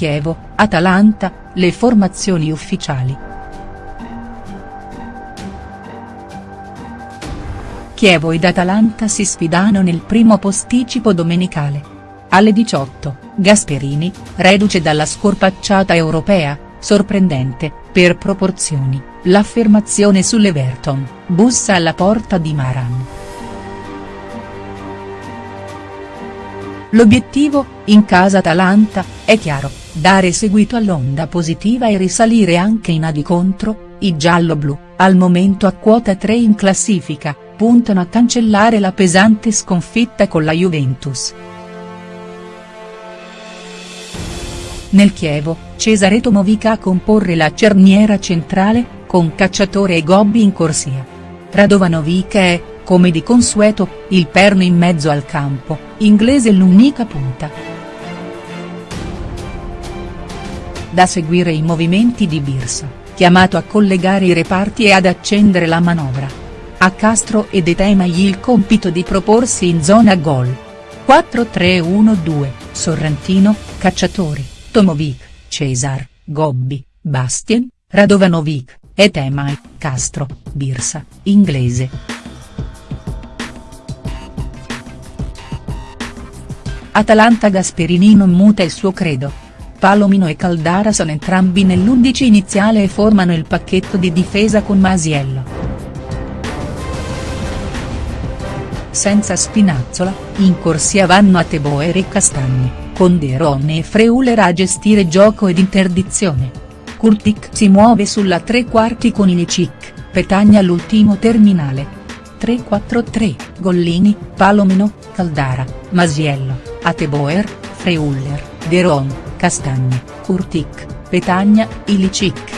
Chievo, Atalanta, le formazioni ufficiali. Chievo ed Atalanta si sfidano nel primo posticipo domenicale. Alle 18, Gasperini, reduce dalla scorpacciata europea, sorprendente, per proporzioni, l'affermazione sull'Everton, bussa alla porta di Maran. L'obiettivo, in casa Atalanta, è chiaro, dare seguito all'onda positiva e risalire anche in A di contro, i giallo-blu, al momento a quota 3 in classifica, puntano a cancellare la pesante sconfitta con la Juventus. Nel Chievo, Cesare Tomovica a comporre la cerniera centrale, con Cacciatore e Gobbi in corsia. Radovanovic è, come di consueto, il perno in mezzo al campo, inglese l'unica punta. Da seguire i movimenti di Birsa, chiamato a collegare i reparti e ad accendere la manovra. A Castro ed Etemagli il compito di proporsi in zona gol. 4-3-1-2, Sorrentino, Cacciatori, Tomovic, Cesar, Gobbi, Bastien, Radovanovic, Etemai, Castro, Birsa, inglese. Atalanta Gasperini non muta il suo credo. Palomino e Caldara sono entrambi nell'11 iniziale e formano il pacchetto di difesa con Masiello. Senza Spinazzola, in corsia vanno a Teboer e Castagni, con De Ron e Freuler a gestire gioco ed interdizione. Kurtic si muove sulla tre quarti con Ilicic, Petagna all'ultimo terminale. 3-4-3, Gollini, Palomino, Caldara, Masiello. Ateboer, Freuler, Deron, Castagni, Kurtik, Petagna, Ilicic.